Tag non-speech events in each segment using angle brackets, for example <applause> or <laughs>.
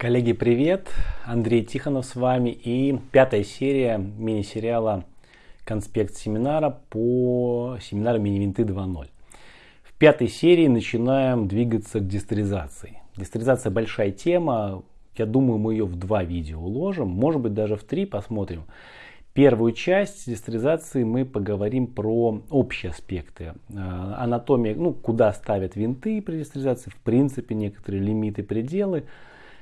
Коллеги, привет! Андрей Тихонов с вами и пятая серия мини-сериала «Конспект семинара» по семинару «Мини-винты 2.0». В пятой серии начинаем двигаться к дистеризации. Дистеризация большая тема, я думаю, мы ее в два видео уложим, может быть даже в три, посмотрим. Первую часть дистеризации мы поговорим про общие аспекты. Э, анатомия, ну, куда ставят винты при дистеризации, в принципе, некоторые лимиты, пределы –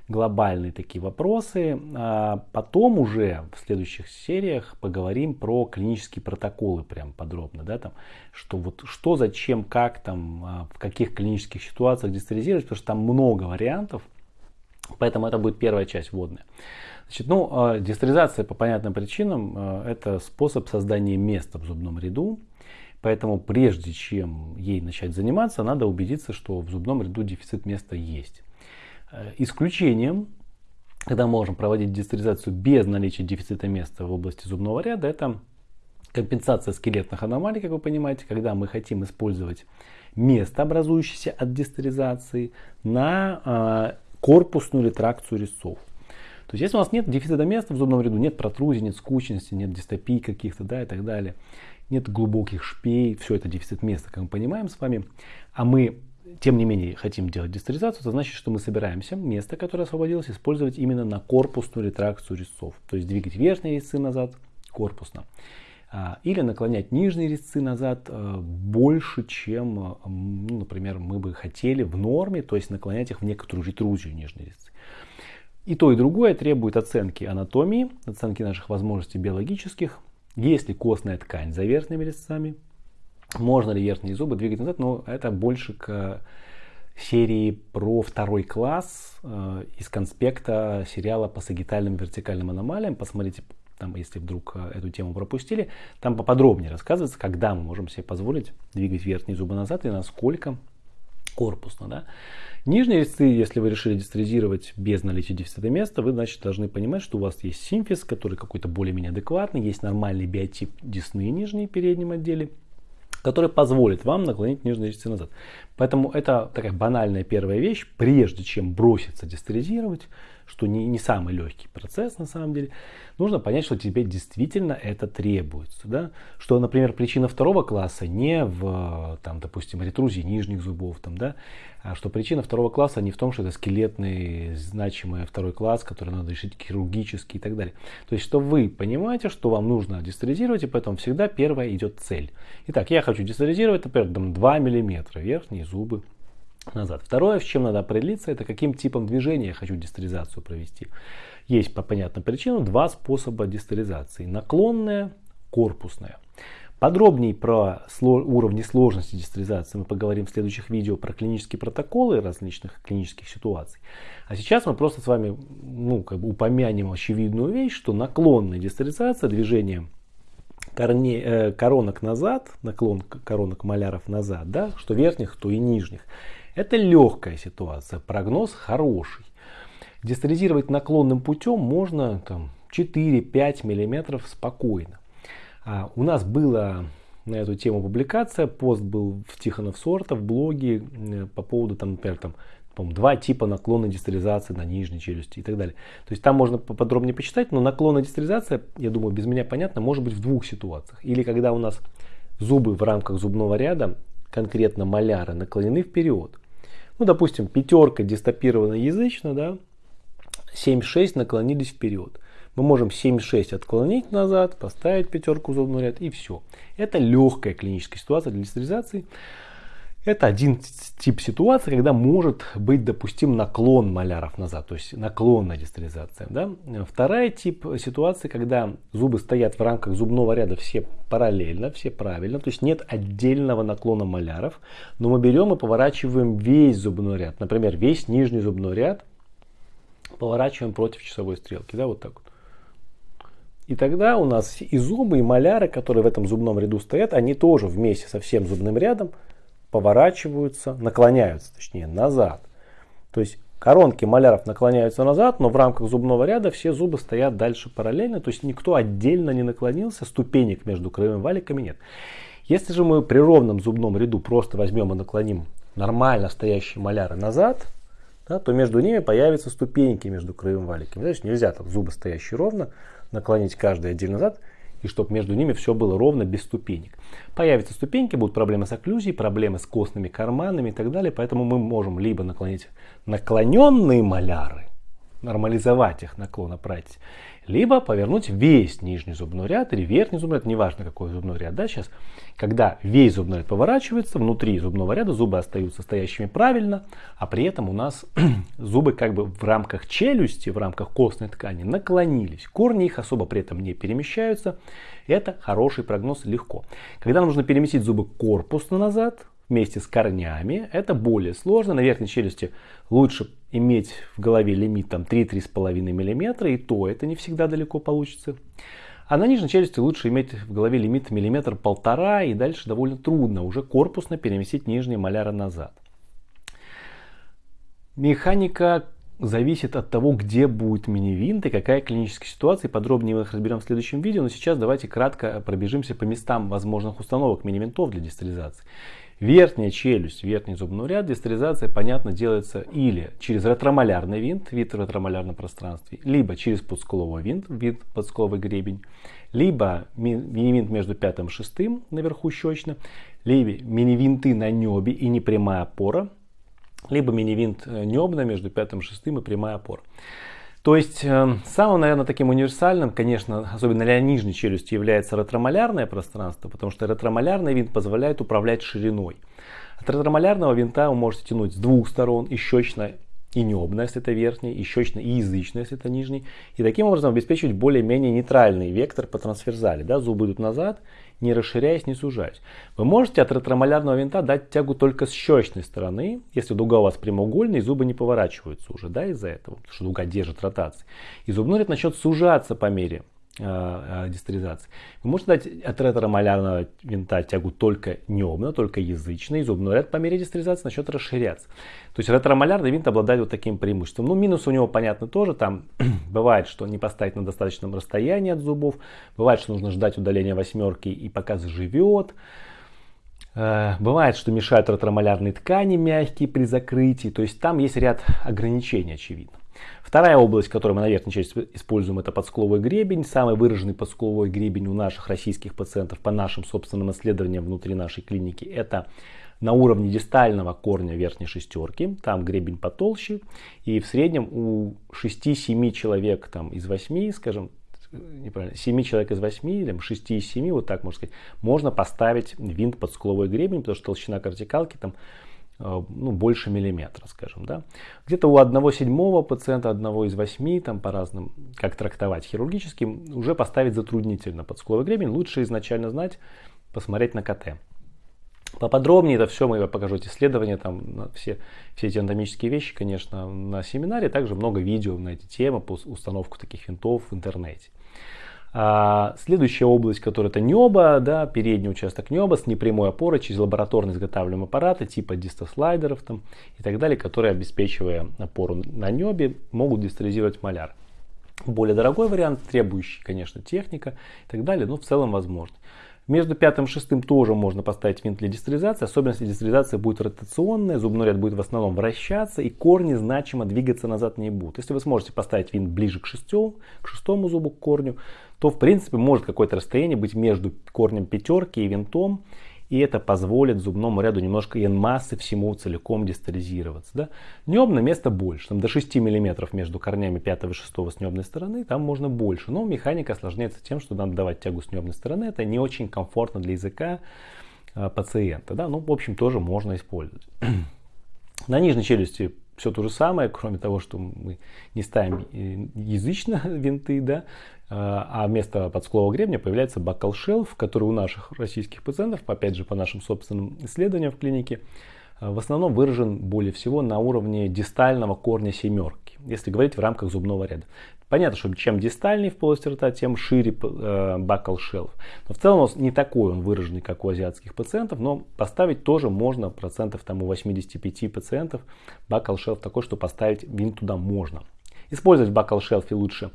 глобальные такие вопросы. А потом уже в следующих сериях поговорим про клинические протоколы прям подробно, да, там, что вот что, зачем, как там, а, в каких клинических ситуациях дистеризировать, потому что там много вариантов, поэтому это будет первая часть вводная. Значит, ну, дистеризация по понятным причинам это способ создания места в зубном ряду, Поэтому прежде чем ей начать заниматься, надо убедиться, что в зубном ряду дефицит места есть. Э, исключением, когда можем проводить дистеризацию без наличия дефицита места в области зубного ряда, это компенсация скелетных аномалий, как вы понимаете, когда мы хотим использовать место, образующееся от дистеризации, на э, корпусную ретракцию резцов. То есть, если у нас нет дефицита места в зубном ряду, нет протрузии, нет скучности, нет дистопий каких-то, да, и так далее, нет глубоких шпей, все это дефицит места, как мы понимаем с вами, а мы тем не менее хотим делать дистеризацию, это значит, что мы собираемся место, которое освободилось, использовать именно на корпусную ретракцию резцов. То есть двигать верхние резцы назад корпусно. А, или наклонять нижние резцы назад а, больше, чем, а, ну, например, мы бы хотели в норме, то есть наклонять их в некоторую ретрузию нижние резцы. И то, и другое требует оценки анатомии, оценки наших возможностей биологических. Есть ли костная ткань за верхними резцами, можно ли верхние зубы двигать назад, но это больше к серии про второй класс э, из конспекта сериала по сагитальным вертикальным аномалиям. Посмотрите, там, если вдруг э, эту тему пропустили, там поподробнее рассказывается, когда мы можем себе позволить двигать верхние зубы назад и насколько корпусно. Да? Нижние резцы, если вы решили дистеризировать без наличия дефицита места, вы, значит, должны понимать, что у вас есть симфиз, который какой-то более-менее адекватный, есть нормальный биотип десны нижней переднем отделе, который позволит вам наклонить нижние резцы назад. Поэтому это такая банальная первая вещь, прежде чем броситься дистеризировать, что не, не самый легкий процесс на самом деле, нужно понять, что тебе действительно это требуется. Да? Что, например, причина второго класса не в, там, допустим, ретрузии нижних зубов, там, да, а что причина второго класса не в том, что это скелетный, значимый второй класс, который надо решить хирургически и так далее. То есть, что вы понимаете, что вам нужно дистеризировать, и поэтому всегда первая идет цель. Итак, я хочу дистеризировать, например, там, 2 мм верхние зубы назад. Второе, с чем надо определиться, это каким типом движения я хочу дистеризацию провести. Есть по понятным причинам два способа дистеризации. Наклонная, корпусная. Подробнее про уровни сложности дистеризации мы поговорим в следующих видео про клинические протоколы различных клинических ситуаций. А сейчас мы просто с вами ну, как бы упомянем очевидную вещь, что наклонная дистеризация, движение корне, э, коронок назад, наклон коронок маляров назад, да, что верхних, то и нижних, это легкая ситуация, прогноз хороший. Дистеризировать наклонным путем можно 4-5 мм спокойно. А у нас была на эту тему публикация, пост был в Тихонов Сорта в блоге э, по поводу, там, например, там, два типа наклонной дистеризации на нижней челюсти и так далее. То есть там можно поподробнее почитать, но наклонная дистеризация, я думаю, без меня понятно, может быть в двух ситуациях. Или когда у нас зубы в рамках зубного ряда, конкретно маляры, наклонены вперед. Ну, допустим, пятерка дистопирована язычно, да, 7-6 наклонились вперед. Мы можем 7-6 отклонить назад, поставить пятерку в зубной ряд и все. Это легкая клиническая ситуация для дистеризации. Это один тип ситуации, когда может быть допустим наклон маляров назад, то есть наклонная дистеризация. Да? Вторая тип ситуации, когда зубы стоят в рамках зубного ряда все параллельно, все правильно, то есть нет отдельного наклона маляров, но мы берем и поворачиваем весь зубной ряд, например, весь нижний зубной ряд поворачиваем против часовой стрелки, да, вот так вот. И тогда у нас и зубы, и маляры, которые в этом зубном ряду стоят, они тоже вместе со всем зубным рядом поворачиваются, наклоняются, точнее, назад. То есть коронки маляров наклоняются назад, но в рамках зубного ряда все зубы стоят дальше параллельно, то есть никто отдельно не наклонился, ступенек между краевыми валиками нет. Если же мы при ровном зубном ряду просто возьмем и наклоним нормально стоящие маляры назад, да, то между ними появятся ступеньки между краевым валиками. Значит, нельзя там зубы стоящие ровно, наклонить каждый отдельно назад, и чтобы между ними все было ровно, без ступенек. Появятся ступеньки, будут проблемы с окклюзией, проблемы с костными карманами и так далее. Поэтому мы можем либо наклонить наклоненные маляры, нормализовать их наклон оправить, либо повернуть весь нижний зубной ряд или верхний зубной ряд, неважно какой зубной ряд, да, сейчас, когда весь зубной ряд поворачивается, внутри зубного ряда зубы остаются стоящими правильно, а при этом у нас <clears throat> зубы как бы в рамках челюсти, в рамках костной ткани наклонились, корни их особо при этом не перемещаются, это хороший прогноз легко. Когда нужно переместить зубы корпусно назад, вместе с корнями. Это более сложно. На верхней челюсти лучше иметь в голове лимит там 3-3,5 мм, и то это не всегда далеко получится. А на нижней челюсти лучше иметь в голове лимит миллиметр полтора, и дальше довольно трудно уже корпусно переместить нижние маляры назад. Механика зависит от того, где будет мини-винт и какая клиническая ситуация. Подробнее мы их разберем в следующем видео, но сейчас давайте кратко пробежимся по местам возможных установок мини-винтов для дистализации. Верхняя челюсть, верхний зубной ряд, дистеризация, понятно, делается или через ретромалярный винт, вид в ретромалярном пространстве, либо через подскуловой винт, вид подскуловый гребень, либо мини-винт между пятым и шестым наверху щечно, либо мини-винты на небе и непрямая опора, либо мини-винт э, небно между пятым и шестым и прямая опора. То есть э, самым, наверное, таким универсальным, конечно, особенно для нижней челюсти, является ретромалярное пространство, потому что ретромалярный винт позволяет управлять шириной. От ретромалярного винта вы можете тянуть с двух сторон, и щечно, и небно, если это верхний, и щечно, и язычно, если это нижний. И таким образом обеспечивать более-менее нейтральный вектор по трансверзали. Да? Зубы идут назад, не расширяясь, не сужаясь. Вы можете от ретромалярного винта дать тягу только с щечной стороны, если дуга у вас прямоугольная и зубы не поворачиваются уже да, из-за этого, потому что дуга держит ротации. И зубной ряд начнет сужаться по мере дистеризации. Вы можете дать от ретромалярного винта тягу только небно, только язычный, зубной ряд по мере дистеризации начнет расширяться. То есть ретромалярный винт обладает вот таким преимуществом. Ну, минус у него, понятно, тоже. Там <clears throat> бывает, что не поставить на достаточном расстоянии от зубов. Бывает, что нужно ждать удаления восьмерки и пока заживет. Э, бывает, что мешают ретромалярные ткани мягкие при закрытии. То есть там есть ряд ограничений, очевидно. Вторая область, которую мы на верхней части используем, это подскуловой гребень. Самый выраженный подскуловой гребень у наших российских пациентов по нашим собственным исследованиям внутри нашей клиники это на уровне дистального корня верхней шестерки, там гребень потолще, и в среднем у 6-7 человек там, из 8, скажем, неправильно, 7 человек из 8 или 6 из 7, вот так можно сказать, можно поставить винт под скуловой гребень, потому что толщина кортикалки там ну, больше миллиметра, скажем, да. Где-то у одного седьмого пациента, одного из восьми, там по разным, как трактовать хирургически, уже поставить затруднительно подскуловый гребень. Лучше изначально знать, посмотреть на КТ. Поподробнее это все мы покажу эти исследования, там все, все эти анатомические вещи, конечно, на семинаре. Также много видео на эти темы по установку таких винтов в интернете. А, следующая область, которая это небо, да, передний участок неба с непрямой опорой через лабораторно изготавливаемые аппараты типа дистослайдеров там, и так далее, которые, обеспечивая опору на небе, могут дистализировать маляр. Более дорогой вариант, требующий, конечно, техника и так далее, но в целом возможно. Между пятым и шестым тоже можно поставить винт для дистализации, особенно если дистализация будет ротационная, зубной ряд будет в основном вращаться и корни значимо двигаться назад не будут. Если вы сможете поставить винт ближе к, шестю, к шестому зубу, к корню, то в принципе может какое-то расстояние быть между корнем пятерки и винтом, и это позволит зубному ряду немножко массы всему целиком дистализироваться. Да? Небно место больше, там до 6 мм между корнями 5 и 6 с небной стороны, там можно больше, но механика осложняется тем, что надо давать тягу с небной стороны, это не очень комфортно для языка э, пациента. Да? Ну, в общем, тоже можно использовать. <clears throat> На нижней челюсти все то же самое, кроме того, что мы не ставим э, язычно <laughs> винты, да, а вместо подсклового гребня появляется бокал шелф, который у наших российских пациентов, опять же по нашим собственным исследованиям в клинике, э, в основном выражен более всего на уровне дистального корня семерки, если говорить в рамках зубного ряда. Понятно, что чем дистальней в полости рта, тем шире э, бакал шелф. Но в целом он не такой он выраженный, как у азиатских пациентов, но поставить тоже можно процентов там, у 85 пациентов бакал шелф такой, что поставить винт туда можно. Использовать бакал шелфе лучше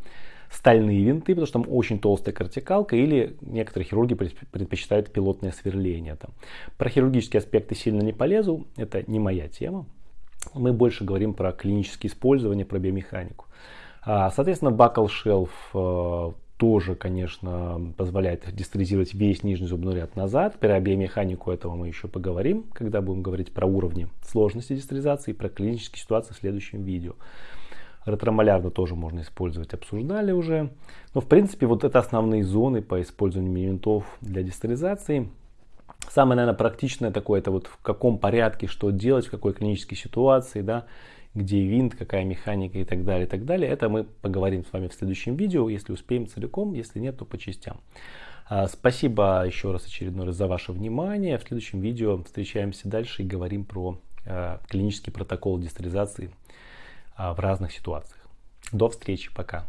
стальные винты, потому что там очень толстая кортикалка, или некоторые хирурги предпочитают пилотное сверление. Там. Про хирургические аспекты сильно не полезу, это не моя тема. мы больше говорим про клиническое использование, про биомеханику. А, соответственно, Buckle Shelf э, тоже, конечно, позволяет дистализировать весь нижний зубной ряд назад. Про биомеханику этого мы еще поговорим, когда будем говорить про уровни сложности дистализации и про клинические ситуации в следующем видео. Ретромолярно тоже можно использовать, обсуждали уже. Но в принципе вот это основные зоны по использованию мини для дистализации. Самое, наверное, практичное такое, это вот в каком порядке что делать, в какой клинической ситуации, да, где винт, какая механика и так далее, и так далее. Это мы поговорим с вами в следующем видео, если успеем целиком, если нет, то по частям. А, спасибо еще раз очередной раз за ваше внимание. В следующем видео встречаемся дальше и говорим про а, клинический протокол дистализации а, в разных ситуациях. До встречи, пока.